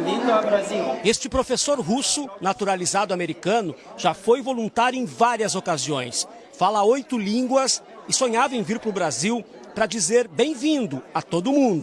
bem-vindo ao Brasil. Este professor russo, naturalizado americano, já foi voluntário em várias ocasiões. Fala oito línguas e sonhava em vir para o Brasil para dizer bem-vindo a todo mundo.